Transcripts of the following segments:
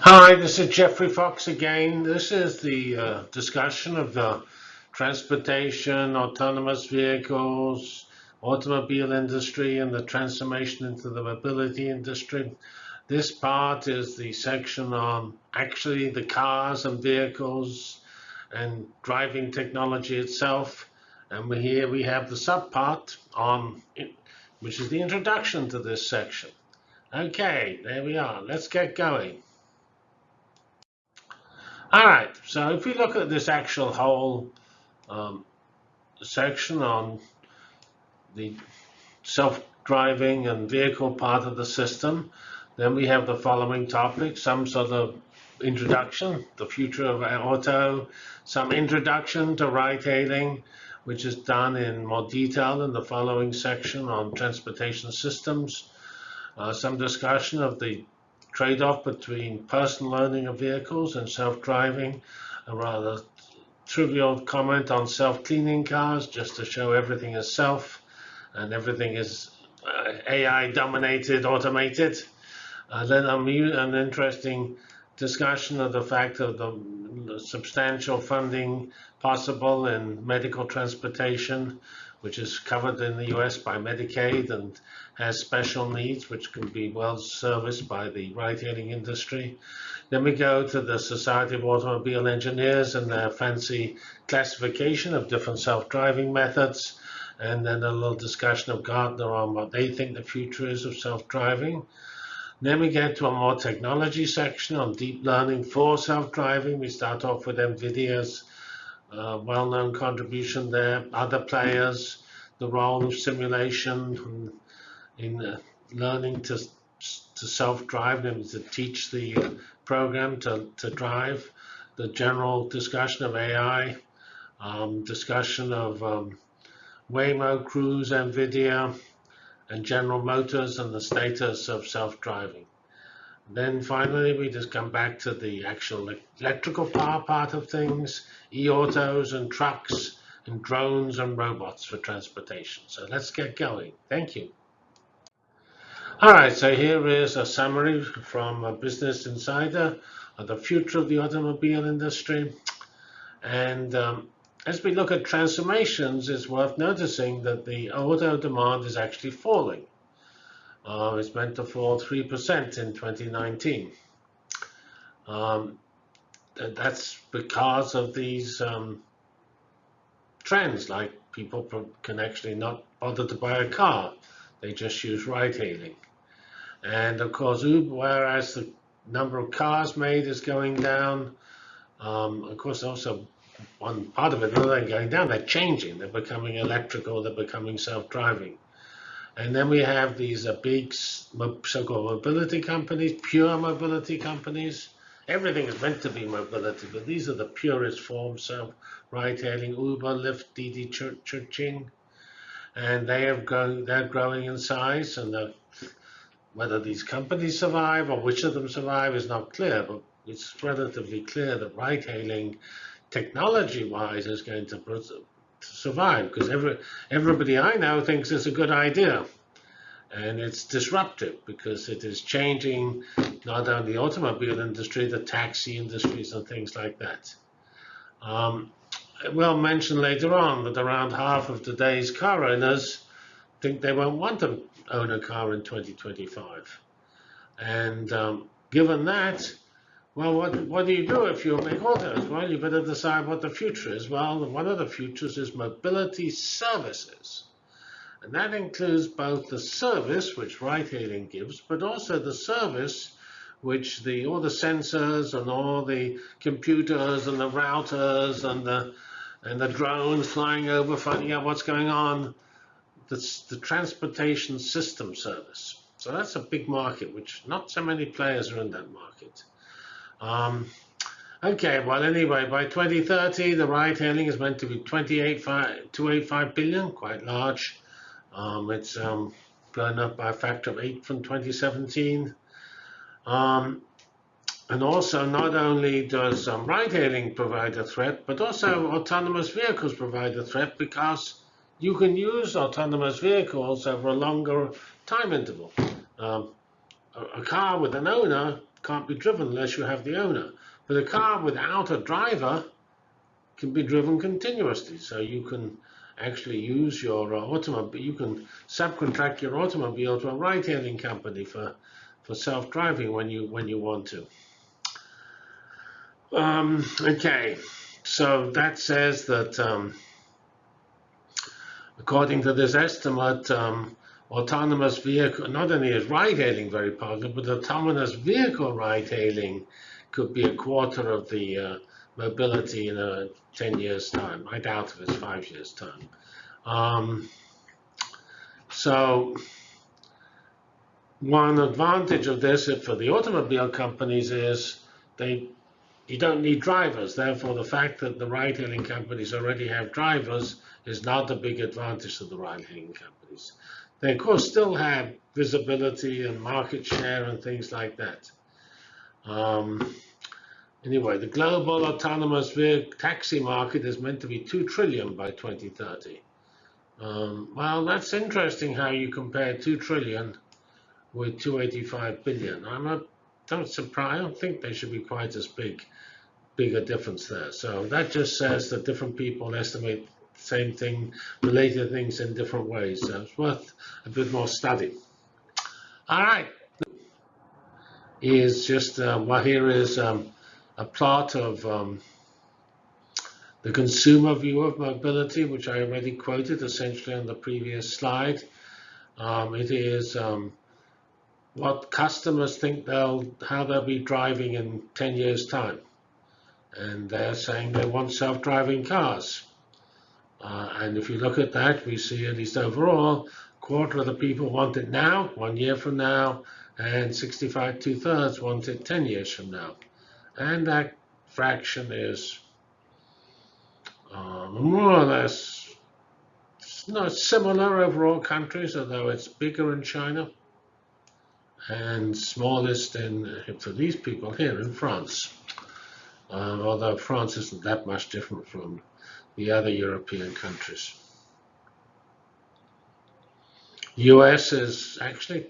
Hi, this is Geoffrey Fox again. This is the uh, discussion of the transportation, autonomous vehicles, automobile industry, and the transformation into the mobility industry. This part is the section on actually the cars and vehicles and driving technology itself. And we, here we have the subpart on, which is the introduction to this section. Okay, there we are. Let's get going. All right, so if we look at this actual whole um, section on the self-driving and vehicle part of the system, then we have the following topics, some sort of introduction, the future of auto, some introduction to ride-hailing, which is done in more detail in the following section on transportation systems, uh, some discussion of the trade-off between personal owning of vehicles and self-driving, a rather trivial comment on self-cleaning cars, just to show everything is self and everything is uh, AI dominated, automated. Uh, then an interesting discussion of the fact of the substantial funding possible in medical transportation, which is covered in the US by Medicaid and has special needs, which can be well serviced by the ride-hailing industry. Then we go to the Society of Automobile Engineers and their fancy classification of different self-driving methods. And then a little discussion of Gartner on what they think the future is of self-driving. Then we get to a more technology section on deep learning for self-driving. We start off with NVIDIA's uh, well-known contribution there, other players, the role of simulation in uh, learning to to self-drive, them to teach the program to, to drive, the general discussion of AI, um, discussion of um, Waymo, Cruise, NVIDIA, and General Motors and the status of self-driving. Then finally, we just come back to the actual electrical power part of things, e-autos and trucks and drones and robots for transportation. So let's get going. Thank you. All right, so here is a summary from a Business Insider of the future of the automobile industry. And um, as we look at transformations, it's worth noticing that the auto demand is actually falling. Uh, it's meant to fall 3% in 2019. Um, that's because of these um, trends, like people can actually not bother to buy a car. They just use ride-hailing. And of course, Uber, whereas the number of cars made is going down, um, of course, also one part of it, other than going down, they're changing. They're becoming electrical. They're becoming self-driving. And then we have these uh, big so-called mobility companies, pure mobility companies. Everything is meant to be mobility, but these are the purest forms of ride-hailing, Uber, Lyft, Didi, Chuxing. And they have grown, they're growing in size, and whether these companies survive or which of them survive is not clear, but it's relatively clear that ride-hailing, technology-wise, is going to, to survive because every, everybody I know thinks it's a good idea. And it's disruptive because it is changing not only the automobile industry, the taxi industries and things like that. Um, we'll mention later on that around half of today's car owners think they won't want to own a car in 2025. And um, given that, well, what, what do you do if you make autos? Well, you better decide what the future is. Well, one of the futures is mobility services. And that includes both the service, which ride-hailing gives, but also the service which the all the sensors and all the computers and the routers and the and the drones flying over finding out what's going on the, the transportation system service. So that's a big market, which not so many players are in that market. Um, okay, well, anyway, by 2030, the ride hailing is meant to be 285 billion, quite large. Um, it's um, blown up by a factor of eight from 2017. Um, and also, not only does um, ride hailing provide a threat, but also autonomous vehicles provide a threat because you can use autonomous vehicles over a longer time interval. Um, a, car with an owner can't be driven unless you have the owner. But a car without a driver can be driven continuously. So you can actually use your uh, automobile, you can subcontract your automobile to a ride-hailing company for, for self-driving when you, when you want to. Um, okay, so that says that um, according to this estimate, um, autonomous vehicle, not only is ride-hailing very popular, but autonomous vehicle ride-hailing could be a quarter of the uh, mobility in a 10 years time. I doubt if it's five years time. Um, so one advantage of this for the automobile companies is they you don't need drivers. Therefore, the fact that the ride-hailing companies already have drivers is not a big advantage to the ride-hailing companies. They, of course, still have visibility and market share and things like that. Um, anyway, the global autonomous vehicle taxi market is meant to be 2 trillion by 2030. Um, well, that's interesting how you compare 2 trillion with 285 billion. I'm not don't surprise. I don't think they should be quite as big, big a difference there. So that just says that different people estimate same thing, related things in different ways. So it's worth a bit more study. All right. Is just uh, well here is um, a plot of um, the consumer view of mobility, which I already quoted essentially on the previous slide. Um, it is um, what customers think they'll how they'll be driving in 10 years time and they're saying they want self-driving cars uh, and if you look at that we see at least overall quarter of the people want it now one year from now and 65 two-thirds want it 10 years from now and that fraction is uh, more or less not similar over all countries although it's bigger in China and smallest in for these people here in France. Um, although France isn't that much different from the other European countries. US is actually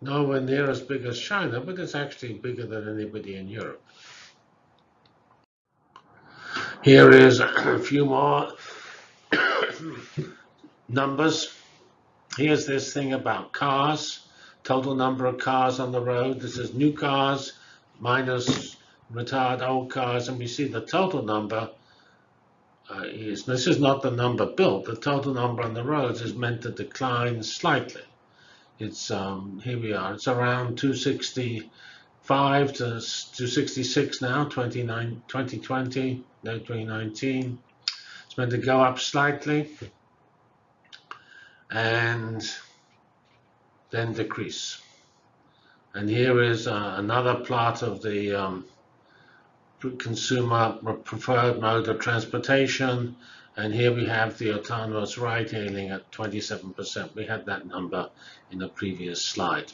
nowhere near as big as China, but it's actually bigger than anybody in Europe. Here is a few more numbers. Here's this thing about cars total number of cars on the road. This is new cars minus retired old cars, and we see the total number uh, is, this is not the number built, the total number on the roads is meant to decline slightly. It's, um, here we are, it's around 265 to 266 now, 29, 2020, no, 2019. It's meant to go up slightly. And then decrease. And here is uh, another plot of the um, consumer preferred mode of transportation. And here we have the autonomous ride hailing at 27%. We had that number in the previous slide.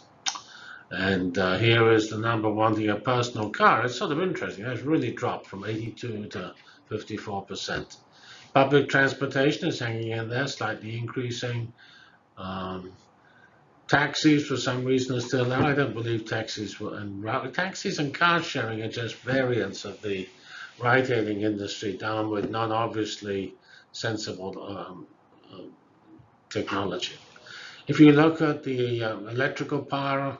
And uh, here is the number wanting a personal car. It's sort of interesting. It's really dropped from 82 to 54%. Public transportation is hanging in there, slightly increasing. Um, Taxis, for some reason, are still there. I don't believe taxis were, and taxis and car sharing are just variants of the ride-hailing industry down with non-obviously sensible um, uh, technology. If you look at the uh, electrical power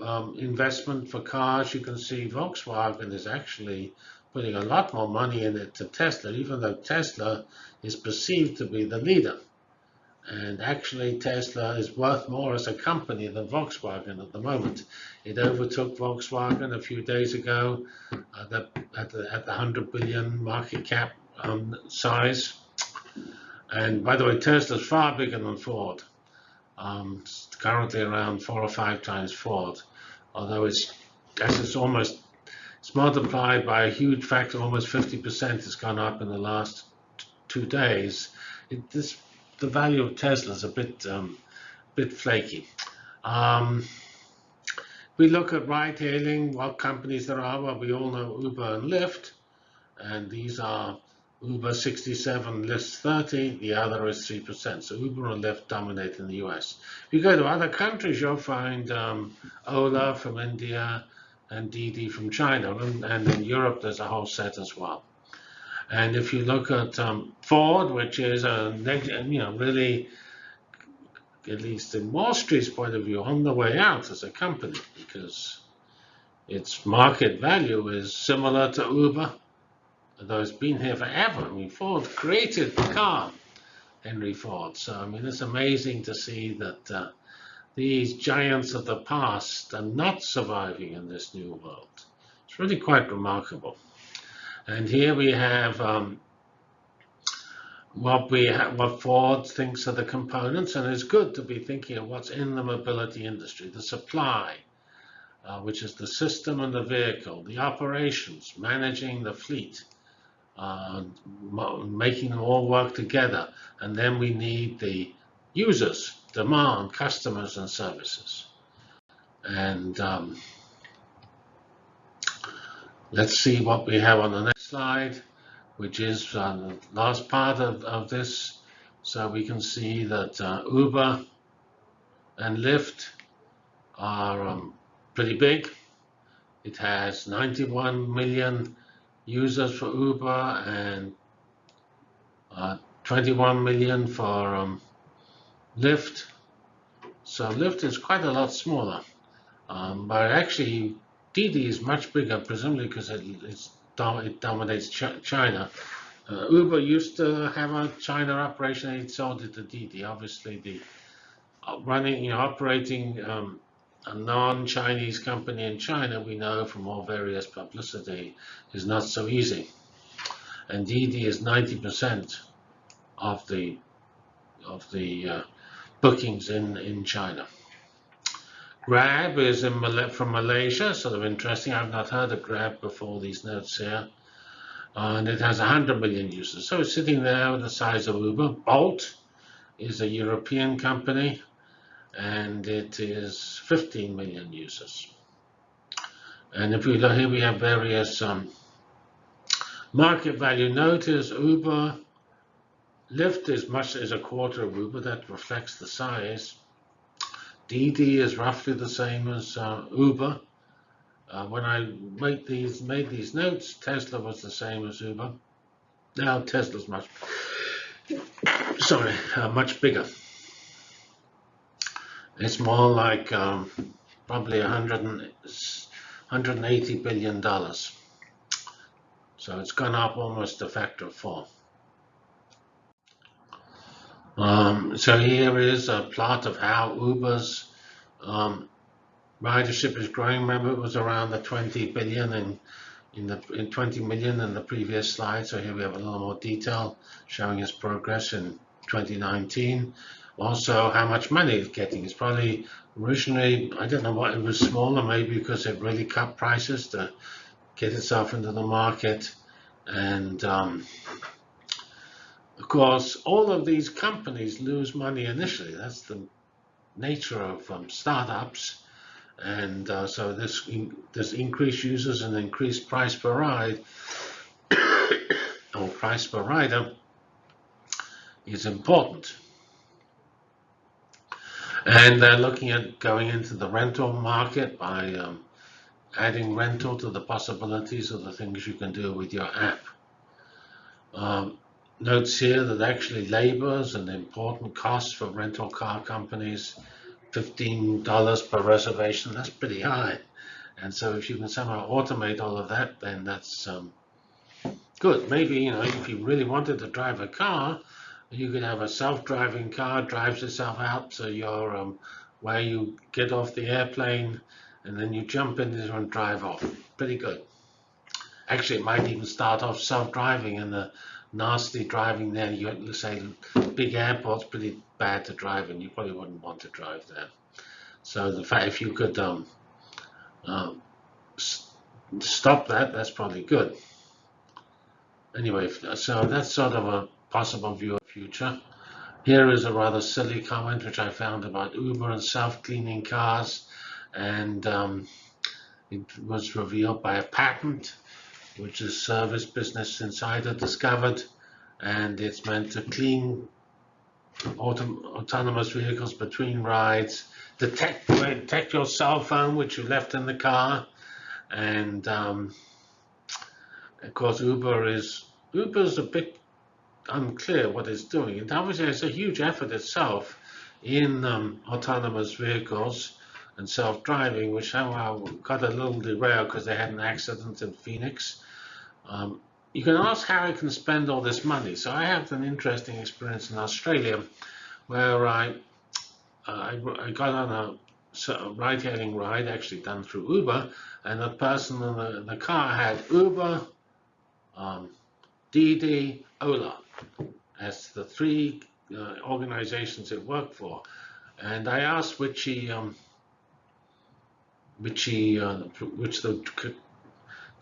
um, investment for cars, you can see Volkswagen is actually putting a lot more money in it to Tesla, even though Tesla is perceived to be the leader. And actually, Tesla is worth more as a company than Volkswagen at the moment. It overtook Volkswagen a few days ago at the, at the, at the 100 billion market cap um, size. And by the way, Tesla is far bigger than Ford. Um, currently around four or five times Ford, although it's, as it's almost it's multiplied by a huge factor, almost 50% has gone up in the last two days. It, this the value of Tesla is a bit um, bit flaky. Um, we look at ride-hailing, what companies there are. Well, we all know Uber and Lyft, and these are Uber 67, Lyft 30, the other is 3%. So Uber and Lyft dominate in the US. If you go to other countries, you'll find um, Ola from India, and DiDi from China, and, and in Europe there's a whole set as well. And if you look at um, Ford, which is a you know really, at least in Wall Street's point of view, on the way out as a company because its market value is similar to Uber, though it's been here forever. I mean, Ford created the car, Henry Ford. So I mean, it's amazing to see that uh, these giants of the past are not surviving in this new world. It's really quite remarkable. And here we have um, what we what Ford thinks are the components, and it's good to be thinking of what's in the mobility industry, the supply, uh, which is the system and the vehicle, the operations, managing the fleet, uh, making them all work together, and then we need the users, demand, customers, and services. And um, let's see what we have on the next slide, which is uh, the last part of, of this. So we can see that uh, Uber and Lyft are um, pretty big. It has 91 million users for Uber and uh, 21 million for um, Lyft. So Lyft is quite a lot smaller, um, but actually DiDi is much bigger, presumably because it, it dominates Ch China. Uh, Uber used to have a China operation and it sold it to DiDi. Obviously, the uh, running, you know, operating um, a non-Chinese company in China, we know from all various publicity, is not so easy. And DiDi is 90% of the of the uh, bookings in in China. Grab is Mal from Malaysia, sort of interesting. I've not heard of Grab before these notes here. and it has 100 million users. So it's sitting there with the size of Uber. Bolt is a European company, and it is 15 million users. And if we look here, we have various um, market value. Notice Uber, Lyft is much as a quarter of Uber. That reflects the size. DiDi is roughly the same as uh, Uber. Uh, when I made these made these notes, Tesla was the same as Uber. Now Tesla's much sorry, uh, much bigger. It's more like um, probably 100 and, 180 billion dollars. So it's gone up almost a factor of four. Um, so here is a plot of how Uber's um, ridership is growing. Remember, it was around the 20 billion in in the in 20 million in the previous slide. So here we have a little more detail showing its progress in 2019. Also, how much money it's getting. It's probably originally, I don't know what it was smaller, maybe because it really cut prices to get itself into the market. And um, of course, all of these companies lose money initially. That's the nature of um, startups. And uh, so this, in, this increased users and increased price per ride, or price per rider, is important. And they're looking at going into the rental market by um, adding rental to the possibilities of the things you can do with your app. Um, notes here that actually labor is an important cost for rental car companies. $15 per reservation, that's pretty high. And so if you can somehow automate all of that, then that's um, good. Maybe, you know, if you really wanted to drive a car, you could have a self-driving car, drives itself out to your, um, where you get off the airplane, and then you jump in it and drive off. Pretty good. Actually, it might even start off self-driving in the nasty driving there. You say big airport's pretty bad to drive in. You probably wouldn't want to drive there. So the fact if you could um, um, stop that, that's probably good. Anyway, so that's sort of a possible view of future. Here is a rather silly comment which I found about Uber and self-cleaning cars, and um, it was revealed by a patent which is Service Business Insider discovered, and it's meant to clean autonomous vehicles between rides, detect, detect your cell phone which you left in the car, And um, of course, Uber is Uber's a bit unclear what it's doing. And obviously, it's a huge effort itself in um, autonomous vehicles and self-driving, which somehow got a little derailed because they had an accident in Phoenix. Um, you can ask how I can spend all this money. So I had an interesting experience in Australia where I, uh, I, got on a, ride-hailing ride, actually done through Uber, and the person in the, the car had Uber, um, Didi, Ola as the three uh, organizations it worked for. And I asked which he, um, which he, uh, which the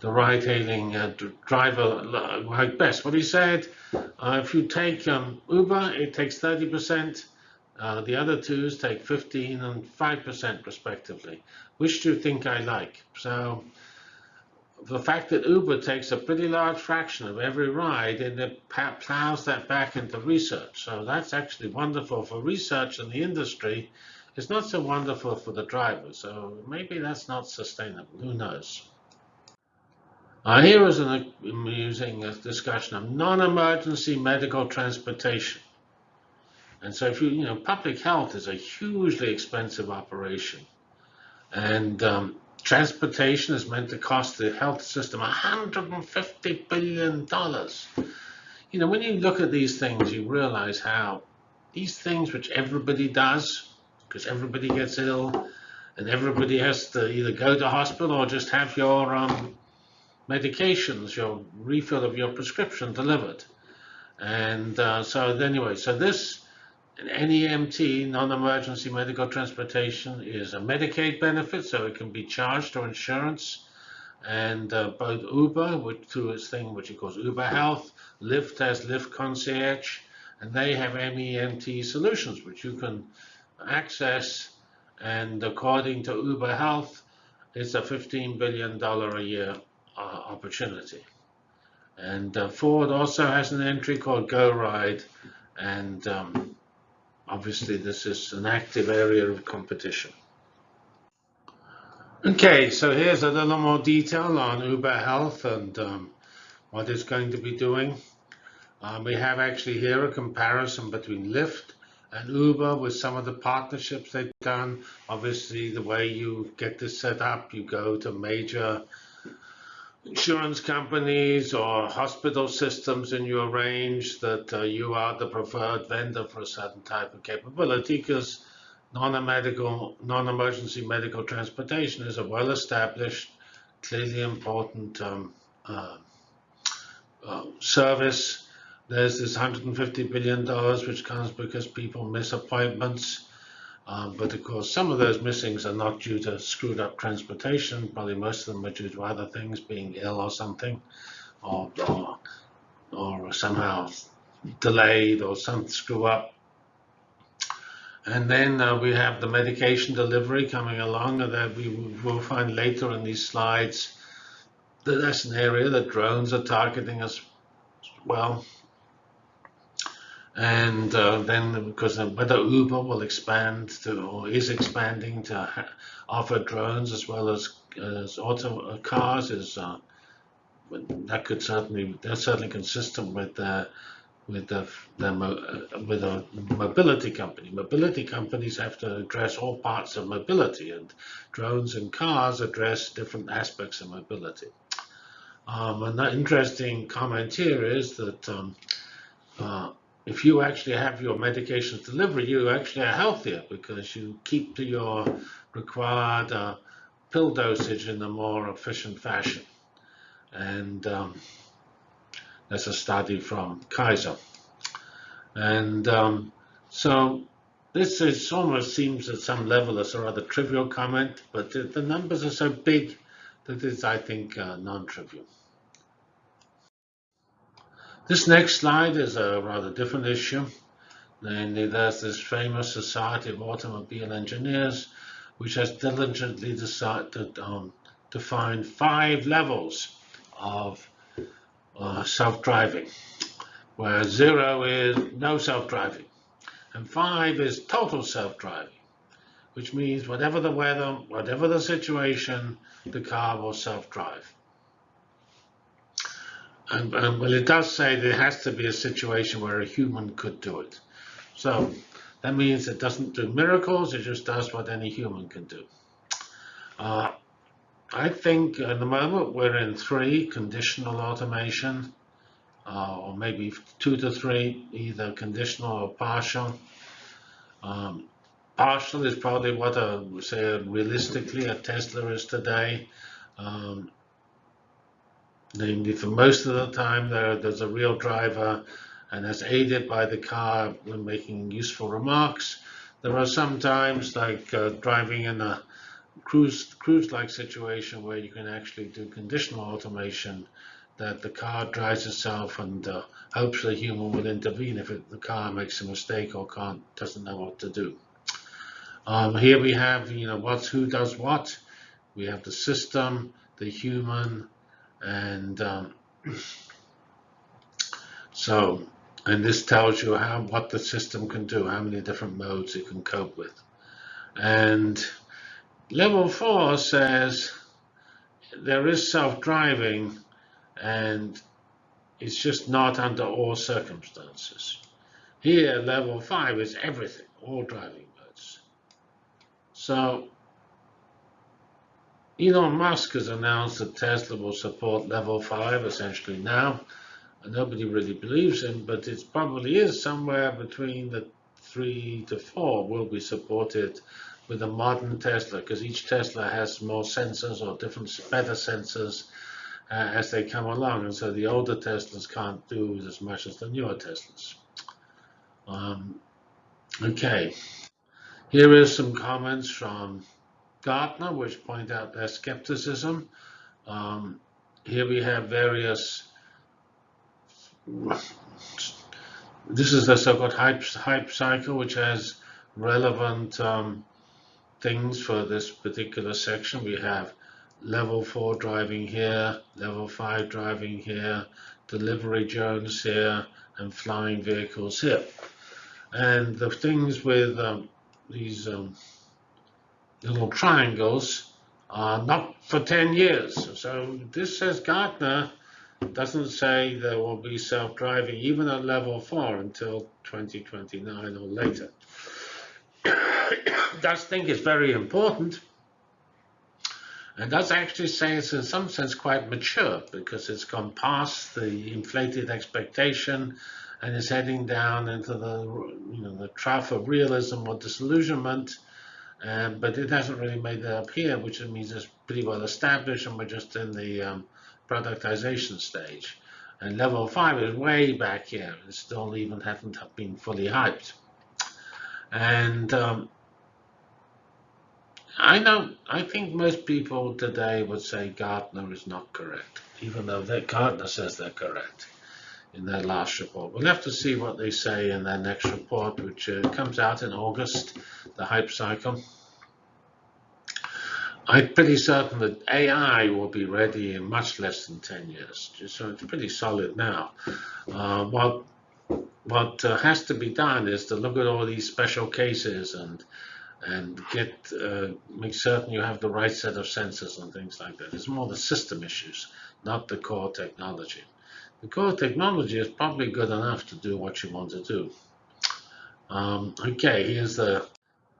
the ride-hailing uh, driver like best. What he said, uh, if you take um, Uber, it takes 30%. Uh, the other twos take 15 and 5% respectively. Which do you think I like? So the fact that Uber takes a pretty large fraction of every ride and it plows that back into research. So that's actually wonderful for research in the industry. It's not so wonderful for the driver. So maybe that's not sustainable. Who knows? Uh, here is an amusing discussion of non-emergency medical transportation. And so if you, you know, public health is a hugely expensive operation. And um, transportation is meant to cost the health system $150 billion. You know, when you look at these things, you realize how these things which everybody does, because everybody gets ill, and everybody has to either go to hospital or just have your um, medications, your refill of your prescription delivered. And uh, so anyway, so this NEMT, non-emergency medical transportation, is a Medicaid benefit, so it can be charged to insurance. And uh, both Uber, which through its thing which it calls Uber Health, Lyft has Lyft Concierge, and they have NEMT solutions which you can access. And according to Uber Health, it's a $15 billion a year opportunity. And uh, Ford also has an entry called Go Ride, and um, obviously this is an active area of competition. Okay, so here's a little more detail on Uber Health and um, what it's going to be doing. Um, we have actually here a comparison between Lyft and Uber with some of the partnerships they've done. Obviously, the way you get this set up, you go to major insurance companies or hospital systems and you arrange that uh, you are the preferred vendor for a certain type of capability because non-medical, non-emergency medical transportation is a well-established, clearly important um, uh, uh, service. There's this $150 billion which comes because people miss appointments um, but of course, some of those missings are not due to screwed up transportation. Probably most of them are due to other things, being ill or something, or, or, or somehow delayed or some screw up. And then uh, we have the medication delivery coming along, that we will find later in these slides that that's an area that drones are targeting as well. And uh, then, because whether Uber will expand to, or is expanding to offer drones as well as, as auto uh, cars, is uh, that could certainly that's certainly consistent with the with the, the uh, with a mobility company. Mobility companies have to address all parts of mobility, and drones and cars address different aspects of mobility. Um, an interesting comment here is that um, uh, if you actually have your medications delivered, you actually are healthier because you keep to your required uh, pill dosage in a more efficient fashion. And um, that's a study from Kaiser. And um, so this is almost seems at some level as a rather trivial comment, but the, the numbers are so big that it's, I think, uh, non-trivial. This next slide is a rather different issue. Namely, there's this famous Society of Automobile Engineers, which has diligently decided um, to find five levels of uh, self-driving, where zero is no self-driving, and five is total self-driving, which means whatever the weather, whatever the situation, the car will self-drive. And, and, well, it does say there has to be a situation where a human could do it. So that means it doesn't do miracles, it just does what any human can do. Uh, I think at the moment we're in three, conditional automation, uh, or maybe two to three, either conditional or partial. Um, partial is probably what would say realistically a Tesla is today. Um, namely, for most of the time there, there's a real driver and as aided by the car when making useful remarks. There are some times like uh, driving in a cruise cruise-like situation where you can actually do conditional automation that the car drives itself and uh, hopes the human will intervene if it, the car makes a mistake or can't doesn't know what to do. Um, here we have you know what's who does what. We have the system, the human, and um, so and this tells you how what the system can do, how many different modes it can cope with. And Level 4 says there is self-driving and it's just not under all circumstances. Here, level 5 is everything, all driving modes. So Elon Musk has announced that Tesla will support level 5 essentially now. And nobody really believes him, but it probably is somewhere between the 3 to 4 will be supported with a modern Tesla because each Tesla has more sensors or different better sensors uh, as they come along and so the older Teslas can't do as much as the newer Teslas. Um, okay, here is some comments from Gartner which point out their skepticism. Um, here we have various this is the so-called hype, hype cycle which has relevant um, things for this particular section. We have level 4 driving here, level 5 driving here, delivery drones here, and flying vehicles here. And the things with um, these um, little triangles are not for 10 years. So this says Gartner doesn't say there will be self-driving even at level 4 until 2029 or later does think is very important and does actually say it's in some sense quite mature because it's gone past the inflated expectation and is heading down into the you know the trough of realism or disillusionment. Um, but it hasn't really made that up here, which means it's pretty well established and we're just in the um, productization stage. And level five is way back here. It still even haven't been fully hyped. And um, I know, I think most people today would say Gartner is not correct, even though that Gartner says they're correct in their last report. We'll have to see what they say in their next report, which uh, comes out in August, the hype cycle. I'm pretty certain that AI will be ready in much less than 10 years, so it's pretty solid now. Uh, what what uh, has to be done is to look at all these special cases and and get uh, make certain you have the right set of sensors and things like that. It's more the system issues, not the core technology. Core technology is probably good enough to do what you want to do. Um, okay, here's the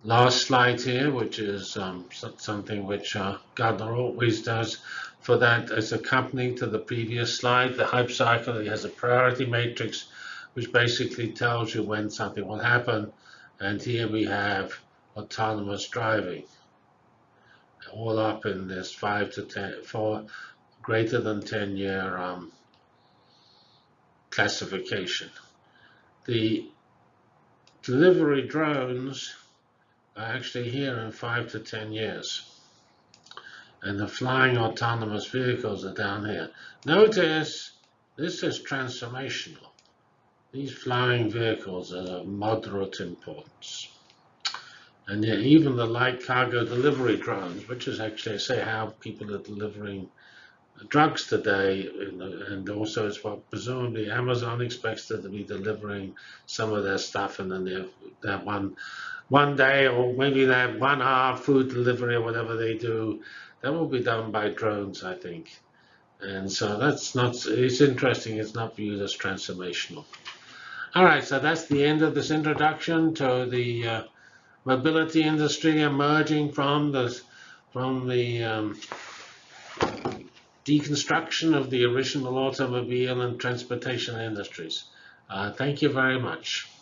last slide here, which is um, something which uh, Gartner always does for that as a company to the previous slide, the hype cycle. Has a priority matrix, which basically tells you when something will happen. And here we have autonomous driving, all up in this five to ten, four greater than 10 year um, classification. The delivery drones are actually here in five to 10 years. And the flying autonomous vehicles are down here. Notice this is transformational. These flying vehicles are of moderate importance. And yet even the light cargo delivery drones, which is actually, say, how people are delivering drugs today, and, and also as well, presumably Amazon expects to be delivering some of their stuff in the near, that one one day or maybe that one hour food delivery or whatever they do, that will be done by drones, I think. And so that's not, it's interesting, it's not viewed as transformational. All right, so that's the end of this introduction to the uh, mobility industry emerging from the, from the um, deconstruction of the original automobile and transportation industries. Uh, thank you very much.